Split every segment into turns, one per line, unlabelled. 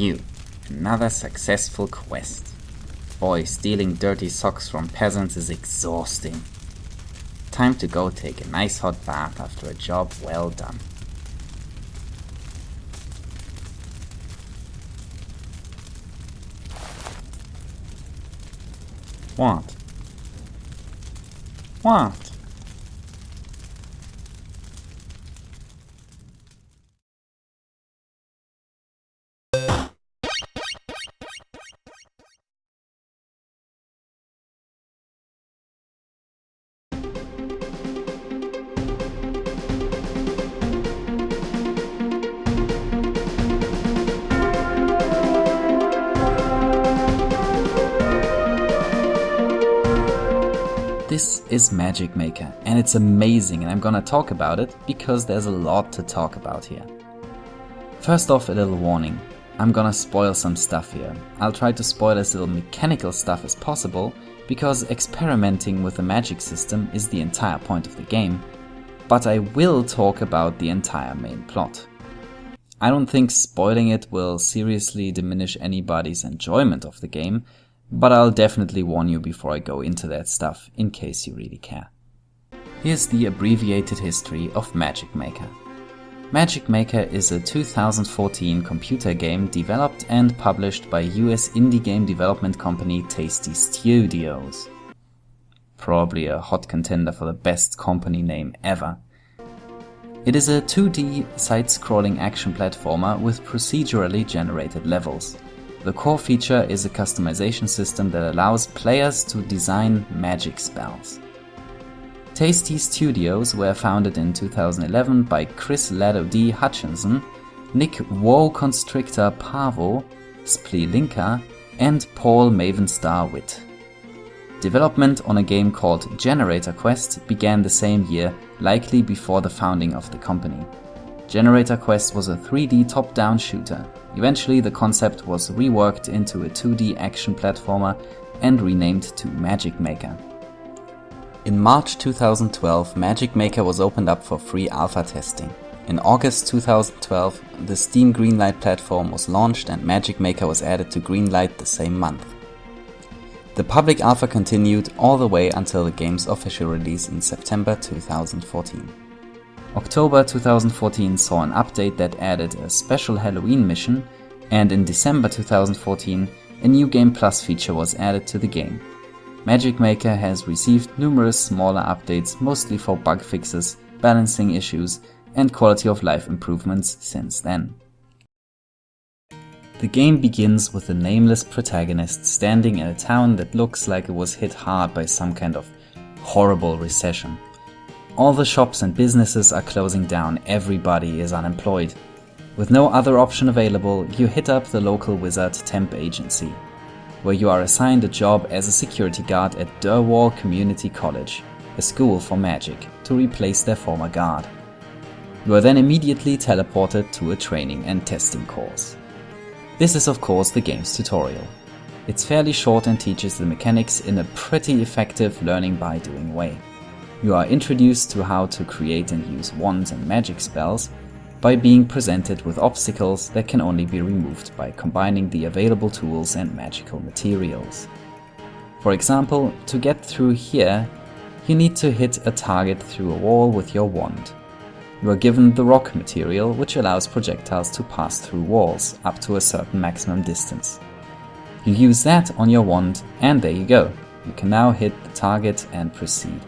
Phew, another successful quest. Boy, stealing dirty socks from peasants is exhausting. Time to go take a nice hot bath after a job well done. What? What? This is Magic Maker and it's amazing and I'm gonna talk about it because there's a lot to talk about here. First off a little warning, I'm gonna spoil some stuff here. I'll try to spoil as little mechanical stuff as possible because experimenting with the magic system is the entire point of the game, but I will talk about the entire main plot. I don't think spoiling it will seriously diminish anybody's enjoyment of the game, but I'll definitely warn you before I go into that stuff in case you really care. Here's the abbreviated history of Magic Maker. Magic Maker is a 2014 computer game developed and published by US indie game development company Tasty Studios. Probably a hot contender for the best company name ever. It is a 2D side-scrolling action platformer with procedurally generated levels. The core feature is a customization system that allows players to design magic spells. Tasty Studios were founded in 2011 by Chris Lado D. Hutchinson, Nick Woe Constrictor Pavo, Spleelinka, and Paul Mavenstar Witt. Development on a game called Generator Quest began the same year, likely before the founding of the company. Generator Quest was a 3D top-down shooter. Eventually the concept was reworked into a 2D action platformer and renamed to Magic Maker. In March 2012, Magic Maker was opened up for free alpha testing. In August 2012, the Steam Greenlight platform was launched and Magic Maker was added to Greenlight the same month. The public alpha continued all the way until the game's official release in September 2014. October 2014 saw an update that added a special Halloween mission, and in December 2014 a new Game Plus feature was added to the game. Magic Maker has received numerous smaller updates mostly for bug fixes, balancing issues, and quality of life improvements since then. The game begins with a nameless protagonist standing in a town that looks like it was hit hard by some kind of horrible recession. All the shops and businesses are closing down, everybody is unemployed. With no other option available, you hit up the local wizard temp agency, where you are assigned a job as a security guard at Durwall Community College, a school for magic, to replace their former guard. You are then immediately teleported to a training and testing course. This is of course the game's tutorial. It's fairly short and teaches the mechanics in a pretty effective learning by doing way. You are introduced to how to create and use wands and magic spells by being presented with obstacles that can only be removed by combining the available tools and magical materials. For example, to get through here, you need to hit a target through a wall with your wand. You are given the rock material, which allows projectiles to pass through walls up to a certain maximum distance. You use that on your wand and there you go. You can now hit the target and proceed.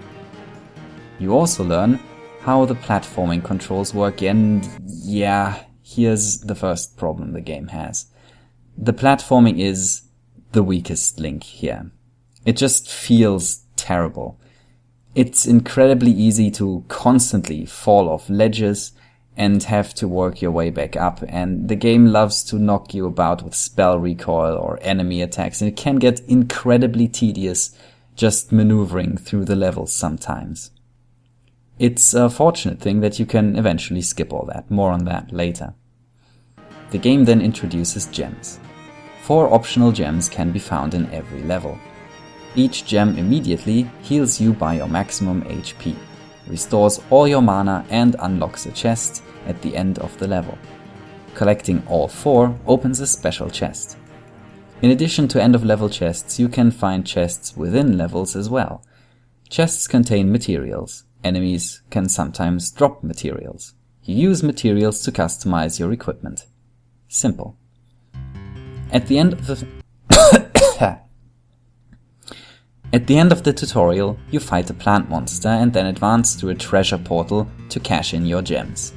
You also learn how the platforming controls work and yeah, here's the first problem the game has. The platforming is the weakest link here. It just feels terrible. It's incredibly easy to constantly fall off ledges and have to work your way back up and the game loves to knock you about with spell recoil or enemy attacks and it can get incredibly tedious just maneuvering through the levels sometimes. It's a fortunate thing that you can eventually skip all that, more on that later. The game then introduces gems. Four optional gems can be found in every level. Each gem immediately heals you by your maximum HP, restores all your mana and unlocks a chest at the end of the level. Collecting all four opens a special chest. In addition to end of level chests, you can find chests within levels as well. Chests contain materials. Enemies can sometimes drop materials. You use materials to customize your equipment. Simple. At the end of the At the end of the tutorial, you fight a plant monster and then advance through a treasure portal to cash in your gems.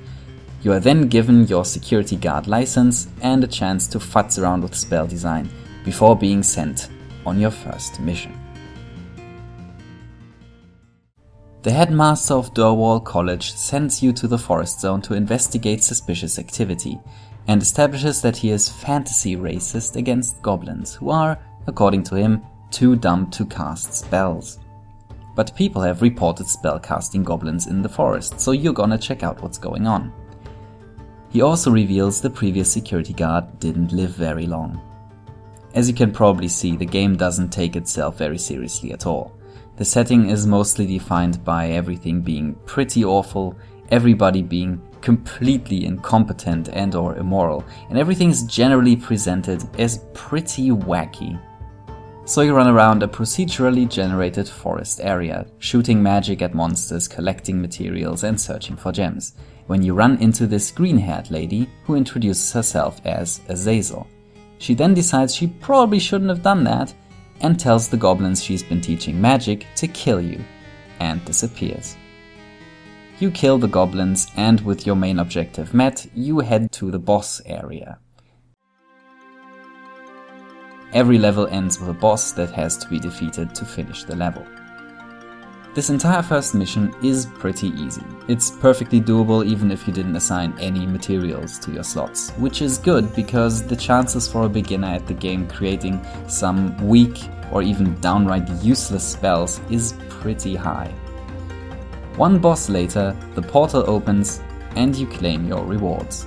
You are then given your security guard license and a chance to futz around with spell design before being sent on your first mission. The headmaster of Durwall College sends you to the forest zone to investigate suspicious activity and establishes that he is fantasy racist against goblins who are, according to him, too dumb to cast spells. But people have reported spellcasting goblins in the forest, so you're gonna check out what's going on. He also reveals the previous security guard didn't live very long. As you can probably see, the game doesn't take itself very seriously at all. The setting is mostly defined by everything being pretty awful, everybody being completely incompetent and or immoral, and everything is generally presented as pretty wacky. So you run around a procedurally generated forest area, shooting magic at monsters, collecting materials and searching for gems when you run into this green-haired lady who introduces herself as Azazel. She then decides she probably shouldn't have done that and tells the goblins she's been teaching magic to kill you and disappears. You kill the goblins and with your main objective met, you head to the boss area. Every level ends with a boss that has to be defeated to finish the level. This entire first mission is pretty easy. It's perfectly doable even if you didn't assign any materials to your slots, which is good because the chances for a beginner at the game creating some weak or even downright useless spells is pretty high. One boss later, the portal opens and you claim your rewards.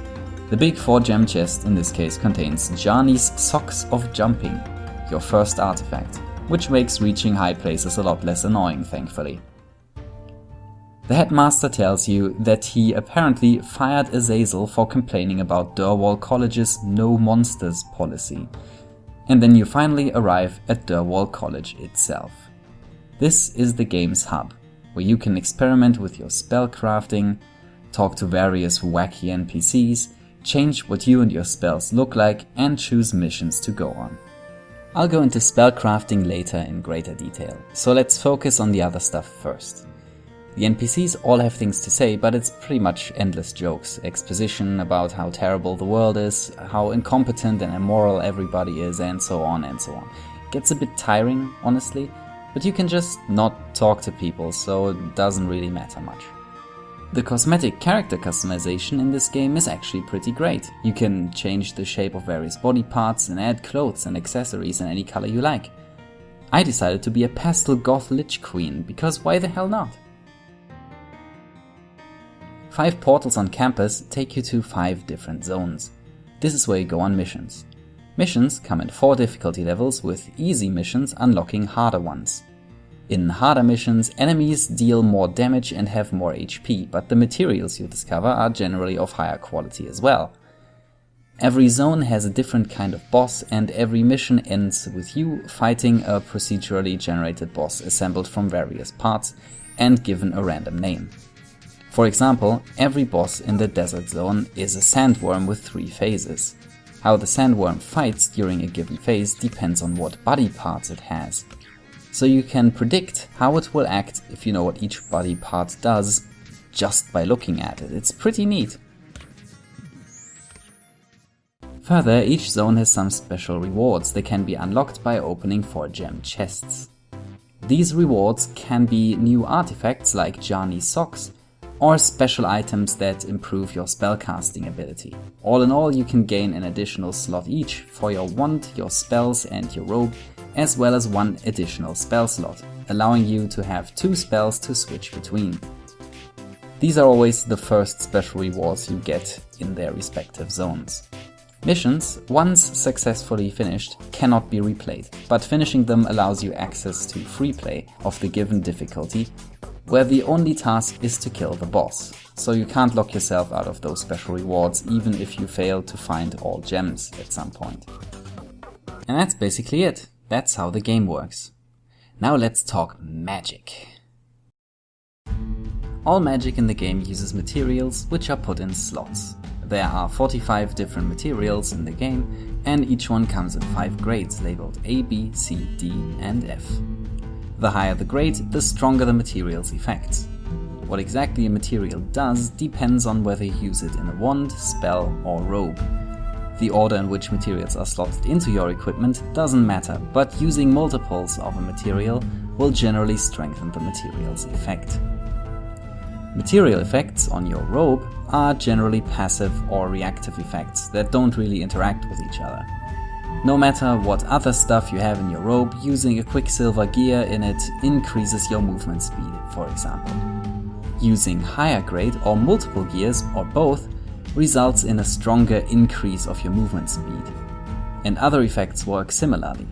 The big 4 gem chest in this case contains Jarni's Socks of Jumping, your first artifact which makes reaching high places a lot less annoying, thankfully. The headmaster tells you that he apparently fired Azazel for complaining about Durwall College's no monsters policy. And then you finally arrive at Durwall College itself. This is the game's hub, where you can experiment with your spell crafting, talk to various wacky NPCs, change what you and your spells look like, and choose missions to go on. I'll go into spellcrafting later in greater detail, so let's focus on the other stuff first. The NPCs all have things to say, but it's pretty much endless jokes, exposition about how terrible the world is, how incompetent and immoral everybody is, and so on and so on. It gets a bit tiring, honestly, but you can just not talk to people, so it doesn't really matter much. The cosmetic character customization in this game is actually pretty great. You can change the shape of various body parts and add clothes and accessories in any color you like. I decided to be a pastel goth lich queen, because why the hell not? Five portals on campus take you to five different zones. This is where you go on missions. Missions come in four difficulty levels with easy missions unlocking harder ones. In harder missions, enemies deal more damage and have more HP, but the materials you discover are generally of higher quality as well. Every zone has a different kind of boss and every mission ends with you fighting a procedurally generated boss assembled from various parts and given a random name. For example, every boss in the desert zone is a sandworm with three phases. How the sandworm fights during a given phase depends on what body parts it has so you can predict how it will act if you know what each body part does just by looking at it. It's pretty neat. Further, each zone has some special rewards that can be unlocked by opening 4 gem chests. These rewards can be new artifacts like Jarni socks, or special items that improve your spellcasting ability. All in all, you can gain an additional slot each for your wand, your spells and your robe, as well as one additional spell slot, allowing you to have two spells to switch between. These are always the first special rewards you get in their respective zones. Missions, once successfully finished, cannot be replayed, but finishing them allows you access to free play of the given difficulty, where the only task is to kill the boss. so you can't lock yourself out of those special rewards even if you fail to find all gems at some point. And that's basically it. That's how the game works. Now let's talk magic. All magic in the game uses materials which are put in slots. There are 45 different materials in the game and each one comes in 5 grades labeled A, B, C, D and F. The higher the grade, the stronger the material's effects. What exactly a material does depends on whether you use it in a wand, spell or robe. The order in which materials are slotted into your equipment doesn't matter, but using multiples of a material will generally strengthen the material's effect. Material effects on your robe are generally passive or reactive effects that don't really interact with each other. No matter what other stuff you have in your robe, using a Quicksilver gear in it increases your movement speed, for example. Using higher grade or multiple gears, or both, results in a stronger increase of your movement speed. And other effects work similarly.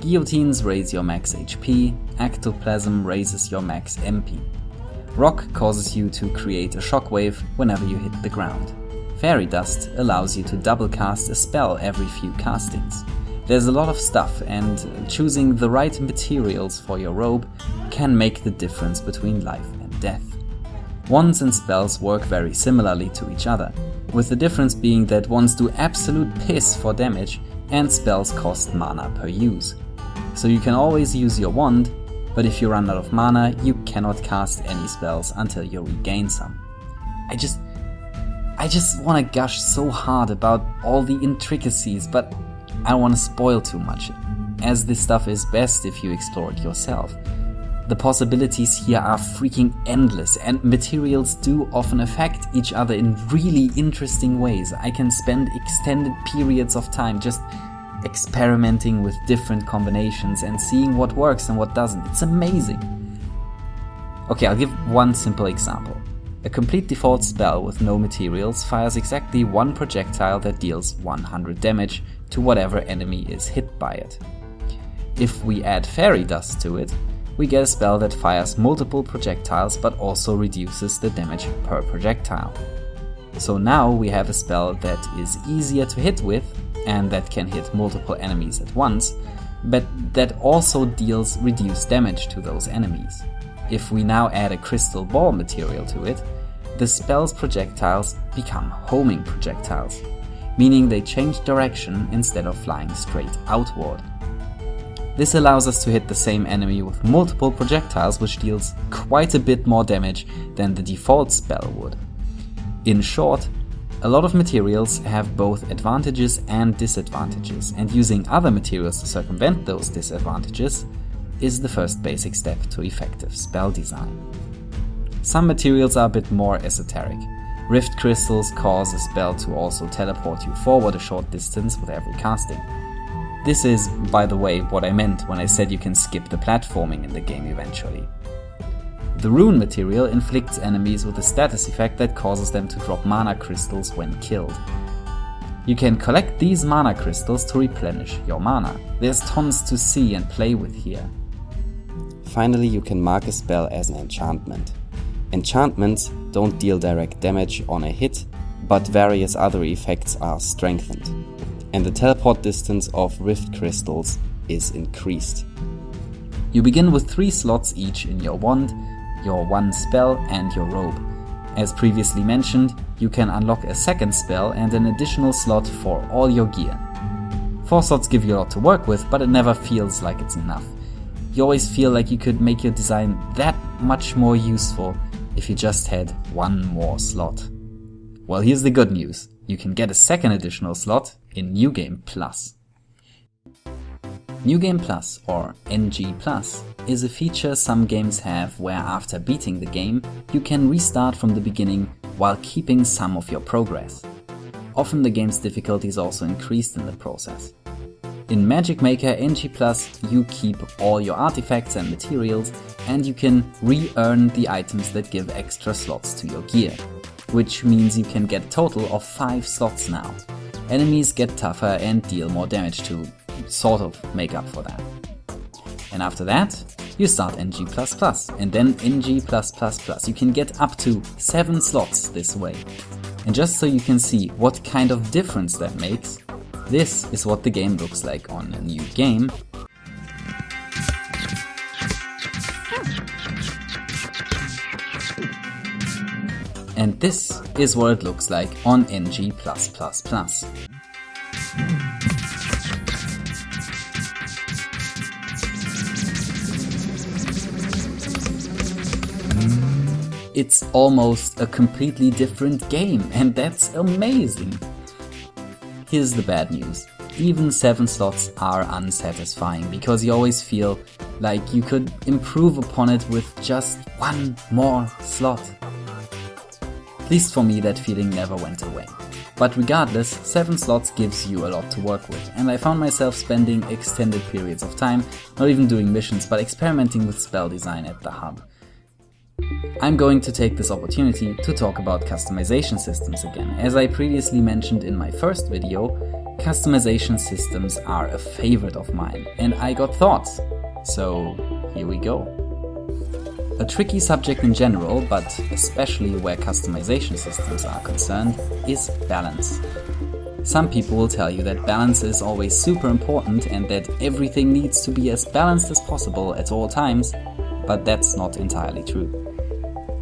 Guillotines raise your max HP, Ectoplasm raises your max MP. Rock causes you to create a shockwave whenever you hit the ground. Fairy Dust allows you to double cast a spell every few castings. There's a lot of stuff and choosing the right materials for your robe can make the difference between life and death. Wands and spells work very similarly to each other, with the difference being that wands do absolute piss for damage and spells cost mana per use. So you can always use your wand but if you run out of mana, you cannot cast any spells until you regain some. I just... I just wanna gush so hard about all the intricacies, but I don't wanna spoil too much, as this stuff is best if you explore it yourself. The possibilities here are freaking endless, and materials do often affect each other in really interesting ways. I can spend extended periods of time just experimenting with different combinations and seeing what works and what doesn't. It's amazing. Okay, I'll give one simple example. A complete default spell with no materials fires exactly one projectile that deals 100 damage to whatever enemy is hit by it. If we add fairy dust to it, we get a spell that fires multiple projectiles but also reduces the damage per projectile. So now we have a spell that is easier to hit with and that can hit multiple enemies at once, but that also deals reduced damage to those enemies. If we now add a crystal ball material to it, the spell's projectiles become homing projectiles, meaning they change direction instead of flying straight outward. This allows us to hit the same enemy with multiple projectiles which deals quite a bit more damage than the default spell would. In short, a lot of materials have both advantages and disadvantages, and using other materials to circumvent those disadvantages is the first basic step to effective spell design. Some materials are a bit more esoteric. Rift crystals cause a spell to also teleport you forward a short distance with every casting. This is, by the way, what I meant when I said you can skip the platforming in the game eventually. The rune material inflicts enemies with a status effect that causes them to drop mana crystals when killed. You can collect these mana crystals to replenish your mana. There's tons to see and play with here.
Finally, you can mark a spell as an enchantment. Enchantments don't deal direct damage on a hit, but various other effects are strengthened. And the teleport distance of rift crystals is increased.
You begin with 3 slots each in your wand your one spell and your robe. As previously mentioned, you can unlock a second spell and an additional slot for all your gear. Four slots give you a lot to work with, but it never feels like it's enough. You always feel like you could make your design that much more useful if you just had one more slot. Well, here's the good news. You can get a second additional slot in New Game Plus. New Game Plus, or NG Plus, is a feature some games have where after beating the game, you can restart from the beginning while keeping some of your progress. Often the game's difficulty is also increased in the process. In Magic Maker NG Plus, you keep all your artifacts and materials, and you can re-earn the items that give extra slots to your gear, which means you can get a total of 5 slots now. Enemies get tougher and deal more damage to sort of make up for that. And after that, you start NG++, and then NG+++. You can get up to 7 slots this way. And just so you can see what kind of difference that makes, this is what the game looks like on a new game. And this is what it looks like on NG++. Mm. It's almost a completely different game and that's amazing. Here's the bad news. Even 7 slots are unsatisfying because you always feel like you could improve upon it with just one more slot. At least for me that feeling never went away. But regardless, 7 slots gives you a lot to work with, and I found myself spending extended periods of time, not even doing missions, but experimenting with spell design at the hub. I'm going to take this opportunity to talk about customization systems again. As I previously mentioned in my first video, customization systems are a favorite of mine and I got thoughts. So here we go. A tricky subject in general, but especially where customization systems are concerned, is balance. Some people will tell you that balance is always super important and that everything needs to be as balanced as possible at all times, but that's not entirely true.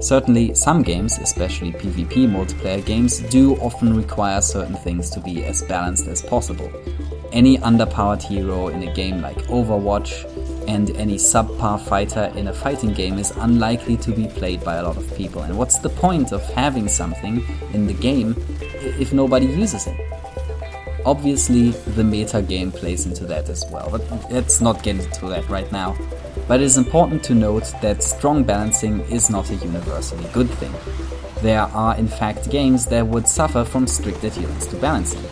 Certainly, some games, especially PvP multiplayer games, do often require certain things to be as balanced as possible. Any underpowered hero in a game like Overwatch and any subpar fighter in a fighting game is unlikely to be played by a lot of people. And what's the point of having something in the game if nobody uses it? Obviously, the meta game plays into that as well, but let's not get into that right now. But it is important to note that strong balancing is not a universally good thing. There are in fact games that would suffer from strict adherence to balancing.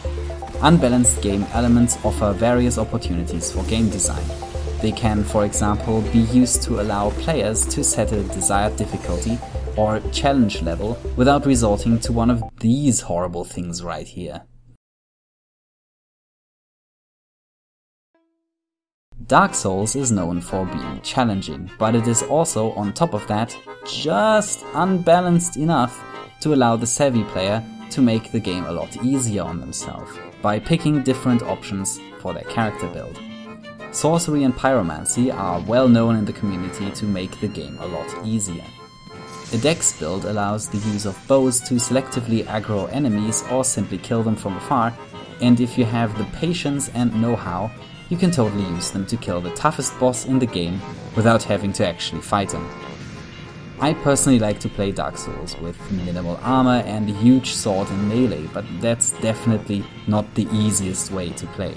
Unbalanced game elements offer various opportunities for game design. They can, for example, be used to allow players to set a desired difficulty or challenge level without resorting to one of these horrible things right here. Dark Souls is known for being challenging, but it is also, on top of that, just unbalanced enough to allow the savvy player to make the game a lot easier on themselves, by picking different options for their character build. Sorcery and Pyromancy are well known in the community to make the game a lot easier. A dex build allows the use of bows to selectively aggro enemies or simply kill them from afar, and if you have the patience and know-how, you can totally use them to kill the toughest boss in the game without having to actually fight him. I personally like to play Dark Souls with minimal armor and a huge sword and melee, but that's definitely not the easiest way to play.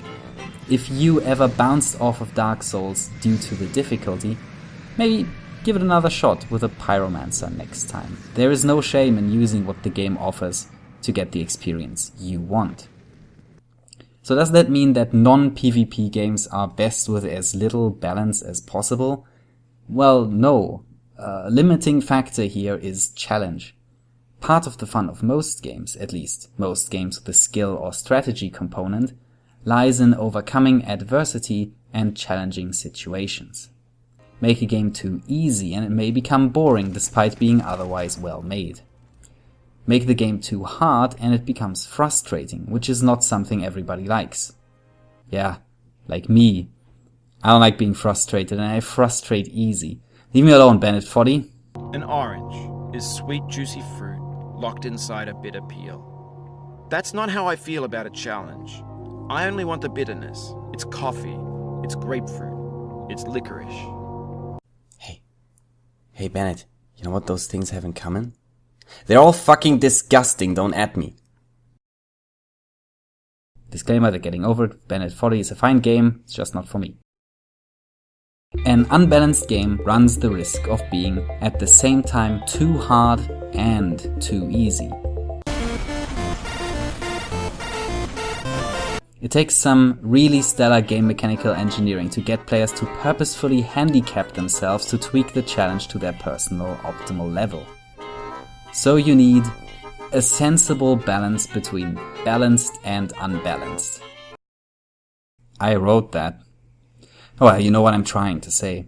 If you ever bounced off of Dark Souls due to the difficulty, maybe give it another shot with a Pyromancer next time. There is no shame in using what the game offers to get the experience you want. So does that mean that non-PvP games are best with as little balance as possible? Well, no. A limiting factor here is challenge. Part of the fun of most games, at least most games with a skill or strategy component, lies in overcoming adversity and challenging situations. Make a game too easy and it may become boring despite being otherwise well made. Make the game too hard and it becomes frustrating, which is not something everybody likes. Yeah, like me. I don't like being frustrated and I frustrate easy. Leave me alone, Bennett Foddy.
An orange is sweet juicy fruit locked inside a bitter peel. That's not how I feel about a challenge. I only want the bitterness. It's coffee. It's grapefruit. It's licorice.
Hey. Hey, Bennett. You know what those things have in common? They're all fucking disgusting, don't at me.
Disclaimer, they're getting over it. Bennett Foddy is a fine game, it's just not for me. An unbalanced game runs the risk of being at the same time too hard and too easy. It takes some really stellar game mechanical engineering to get players to purposefully handicap themselves to tweak the challenge to their personal optimal level. So you need a sensible balance between balanced and unbalanced. I wrote that. Well, you know what I'm trying to say.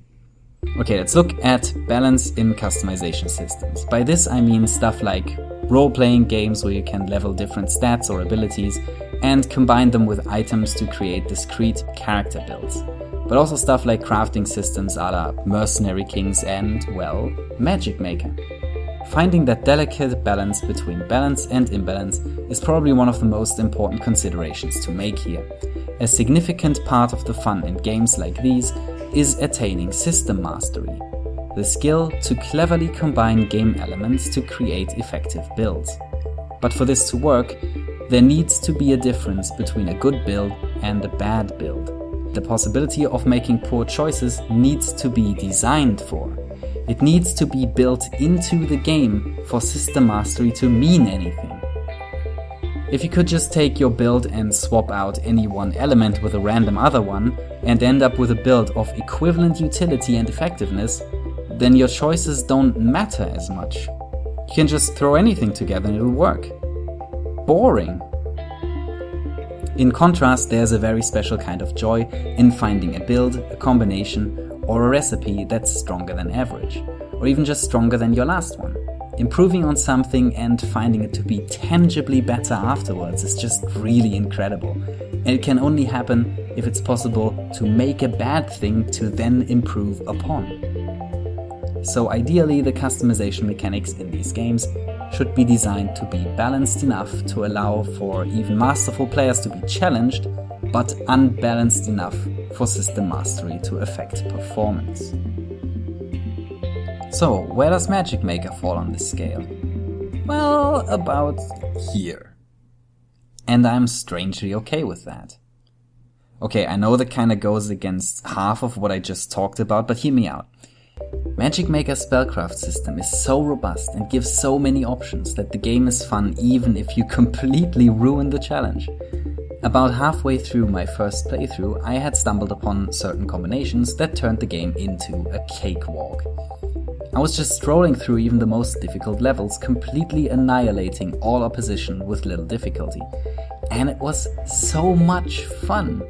Okay, let's look at balance in customization systems. By this I mean stuff like role-playing games where you can level different stats or abilities and combine them with items to create discrete character builds. But also stuff like crafting systems a la Mercenary Kings and, well, Magic Maker. Finding that delicate balance between balance and imbalance is probably one of the most important considerations to make here. A significant part of the fun in games like these is attaining system mastery, the skill to cleverly combine game elements to create effective builds. But for this to work, there needs to be a difference between a good build and a bad build. The possibility of making poor choices needs to be designed for. It needs to be built into the game for system mastery to mean anything. If you could just take your build and swap out any one element with a random other one, and end up with a build of equivalent utility and effectiveness, then your choices don't matter as much. You can just throw anything together and it'll work. Boring. In contrast, there's a very special kind of joy in finding a build, a combination, or a recipe that's stronger than average, or even just stronger than your last one. Improving on something and finding it to be tangibly better afterwards is just really incredible. And it can only happen if it's possible to make a bad thing to then improve upon. So ideally the customization mechanics in these games should be designed to be balanced enough to allow for even masterful players to be challenged, but unbalanced enough for system mastery to affect performance. So, where does Magic Maker fall on this scale? Well, about here. And I'm strangely okay with that. Okay, I know that kinda goes against half of what I just talked about, but hear me out. Magic Maker's spellcraft system is so robust and gives so many options that the game is fun even if you completely ruin the challenge. About halfway through my first playthrough, I had stumbled upon certain combinations that turned the game into a cakewalk. I was just strolling through even the most difficult levels, completely annihilating all opposition with little difficulty. And it was so much fun.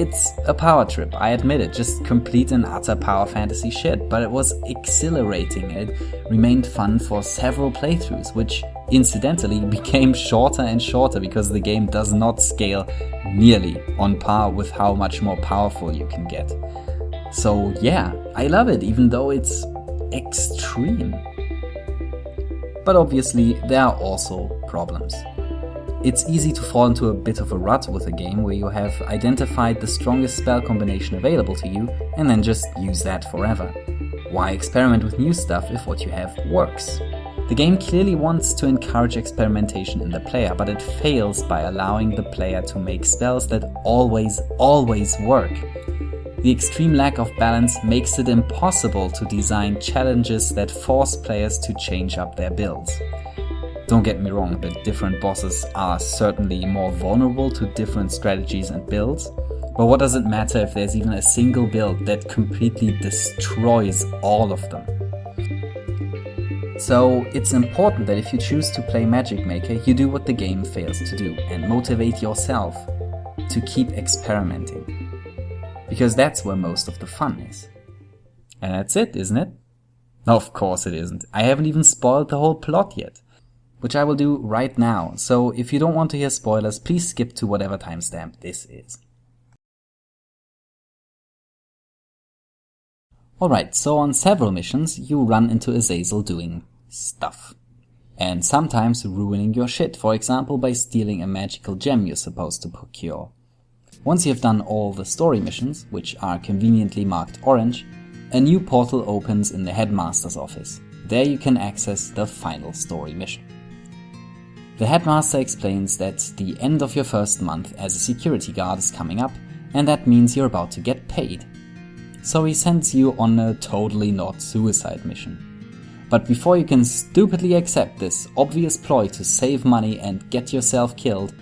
It's a power trip, I admit it, just complete and utter power fantasy shit, but it was exhilarating. It remained fun for several playthroughs, which incidentally became shorter and shorter because the game does not scale nearly on par with how much more powerful you can get. So yeah, I love it, even though it's extreme. But obviously, there are also problems. It's easy to fall into a bit of a rut with a game where you have identified the strongest spell combination available to you and then just use that forever. Why experiment with new stuff if what you have works? The game clearly wants to encourage experimentation in the player, but it fails by allowing the player to make spells that always, always work. The extreme lack of balance makes it impossible to design challenges that force players to change up their builds. Don't get me wrong, the different bosses are certainly more vulnerable to different strategies and builds, but what does it matter if there's even a single build that completely destroys all of them? So it's important that if you choose to play Magic Maker, you do what the game fails to do and motivate yourself to keep experimenting because that's where most of the fun is. And that's it, isn't it? Of course it isn't. I haven't even spoiled the whole plot yet. Which I will do right now, so if you don't want to hear spoilers, please skip to whatever timestamp this is. Alright, so on several missions you run into Azazel doing stuff. And sometimes ruining your shit, for example by stealing a magical gem you're supposed to procure. Once you have done all the story missions, which are conveniently marked orange, a new portal opens in the headmaster's office. There you can access the final story mission. The headmaster explains that the end of your first month as a security guard is coming up and that means you're about to get paid. So he sends you on a totally not suicide mission. But before you can stupidly accept this obvious ploy to save money and get yourself killed,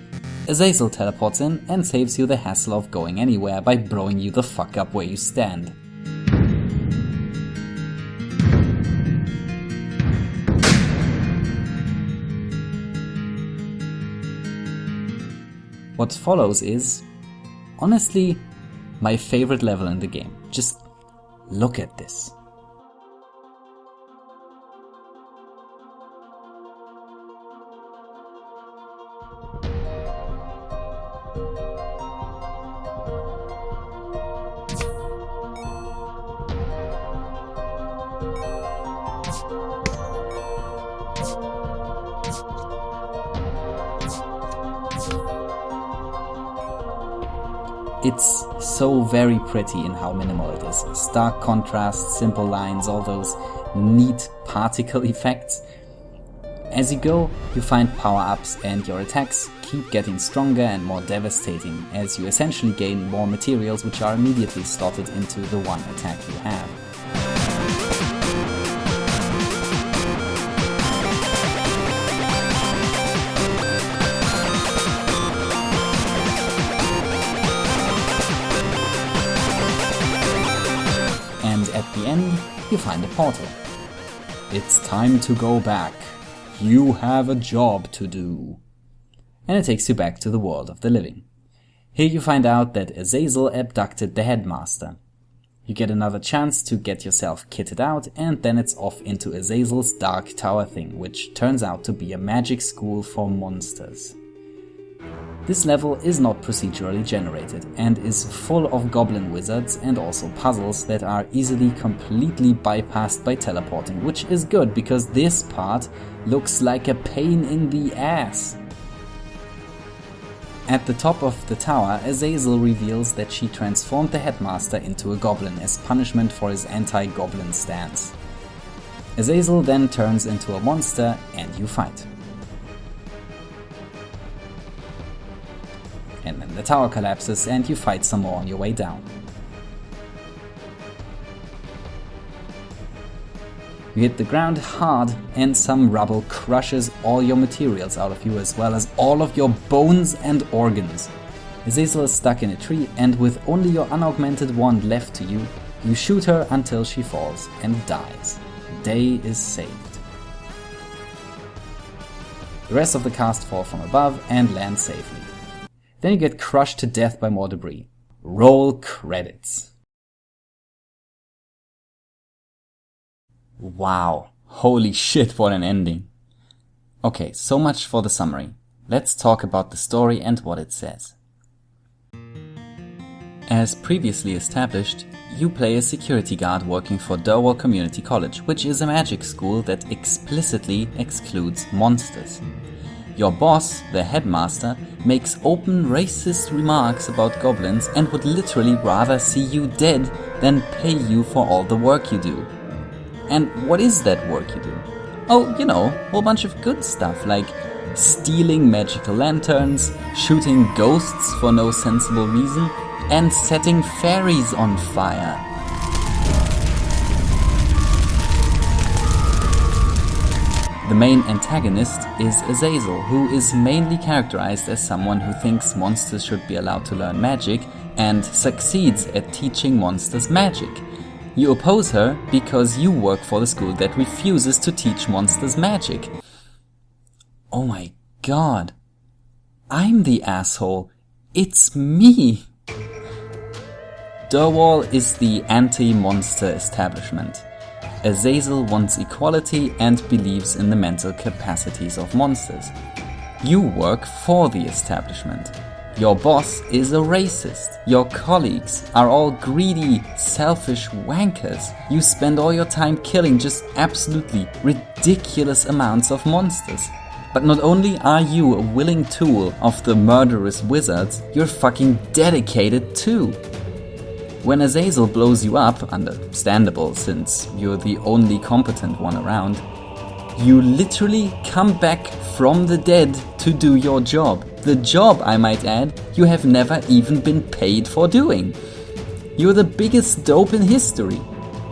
Azazel teleports in and saves you the hassle of going anywhere by blowing you the fuck up where you stand. What follows is, honestly, my favorite level in the game. Just Look at this. So very pretty in how minimal it is. Stark contrast, simple lines, all those neat particle effects. As you go, you find power-ups and your attacks keep getting stronger and more devastating as you essentially gain more materials which are immediately slotted into the one attack you have. You find a portal. It's time to go back. You have a job to do. And it takes you back to the world of the living. Here you find out that Azazel abducted the headmaster. You get another chance to get yourself kitted out and then it's off into Azazel's Dark Tower thing, which turns out to be a magic school for monsters. This level is not procedurally generated and is full of goblin wizards and also puzzles that are easily completely bypassed by teleporting, which is good because this part looks like a pain in the ass. At the top of the tower, Azazel reveals that she transformed the headmaster into a goblin as punishment for his anti-goblin stance. Azazel then turns into a monster and you fight. Tower collapses and you fight some more on your way down. You hit the ground hard and some rubble crushes all your materials out of you as well as all of your bones and organs. Azazel is stuck in a tree and with only your unaugmented wand left to you, you shoot her until she falls and dies. Day is saved. The rest of the cast fall from above and land safely. Then you get crushed to death by more debris. Roll credits. Wow, holy shit, what an ending. Okay, so much for the summary. Let's talk about the story and what it says. As previously established, you play a security guard working for Durwall Community College, which is a magic school that explicitly excludes monsters. Your boss, the headmaster, makes open racist remarks about goblins and would literally rather see you dead than pay you for all the work you do. And what is that work you do? Oh, you know, a whole bunch of good stuff like stealing magical lanterns, shooting ghosts for no sensible reason, and setting fairies on fire. The main antagonist is Azazel, who is mainly characterized as someone who thinks monsters should be allowed to learn magic and succeeds at teaching monsters magic. You oppose her because you work for the school that refuses to teach monsters magic. Oh my god. I'm the asshole. It's me. Durwall is the anti-monster establishment. Azazel wants equality and believes in the mental capacities of monsters. You work for the establishment. Your boss is a racist. Your colleagues are all greedy, selfish wankers. You spend all your time killing just absolutely ridiculous amounts of monsters. But not only are you a willing tool of the murderous wizards, you're fucking dedicated too. When Azazel blows you up, understandable since you're the only competent one around, you literally come back from the dead to do your job. The job, I might add, you have never even been paid for doing. You're the biggest dope in history.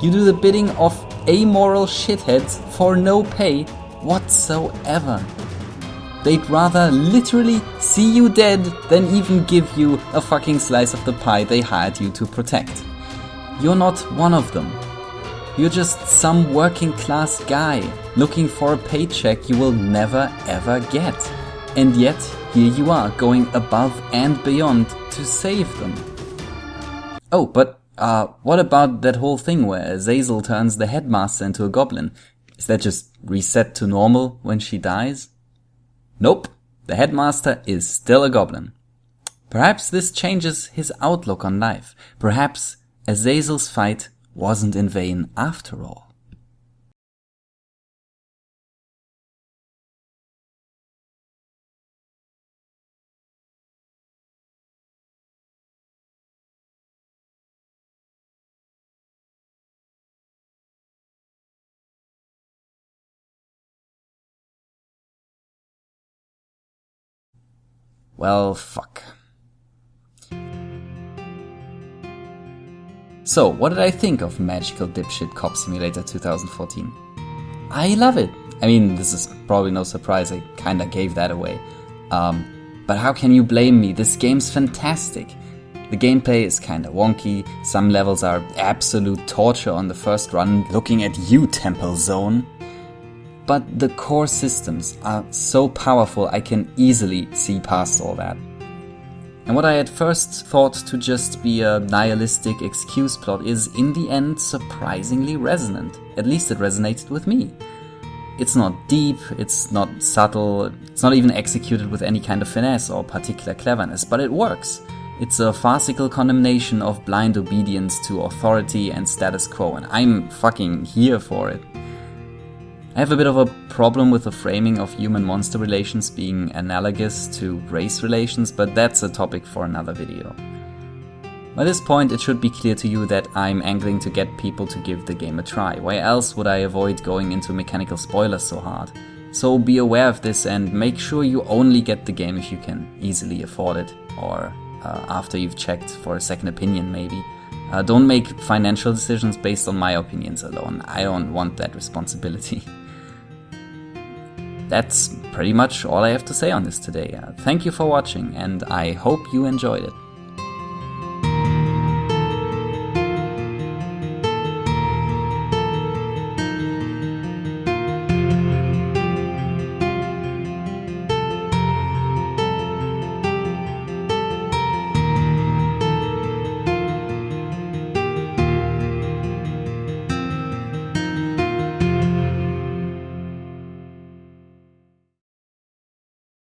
You do the bidding of amoral shitheads for no pay whatsoever. They'd rather literally see you dead than even give you a fucking slice of the pie they hired you to protect. You're not one of them. You're just some working class guy looking for a paycheck you will never ever get. And yet, here you are going above and beyond to save them. Oh, but Uh, what about that whole thing where Azazel turns the headmaster into a goblin? Is that just reset to normal when she dies? Nope, the headmaster is still a goblin. Perhaps this changes his outlook on life. Perhaps Azazel's fight wasn't in vain after all. Well, fuck. So, what did I think of Magical Dipshit Cop Simulator 2014? I love it. I mean, this is probably no surprise, I kinda gave that away. Um, but how can you blame me? This game's fantastic. The gameplay is kinda wonky, some levels are absolute torture on the first run, looking at you, Temple Zone. But the core systems are so powerful I can easily see past all that. And what I at first thought to just be a nihilistic excuse plot is in the end surprisingly resonant. At least it resonated with me. It's not deep, it's not subtle, it's not even executed with any kind of finesse or particular cleverness, but it works. It's a farcical condemnation of blind obedience to authority and status quo, and I'm fucking here for it. I have a bit of a problem with the framing of human-monster relations being analogous to race relations, but that's a topic for another video. By this point it should be clear to you that I'm angling to get people to give the game a try, why else would I avoid going into mechanical spoilers so hard? So be aware of this and make sure you only get the game if you can easily afford it, or uh, after you've checked for a second opinion maybe. Uh, don't make financial decisions based on my opinions alone, I don't want that responsibility. That's pretty much all I have to say on this today. Uh, thank you for watching and I hope you enjoyed it.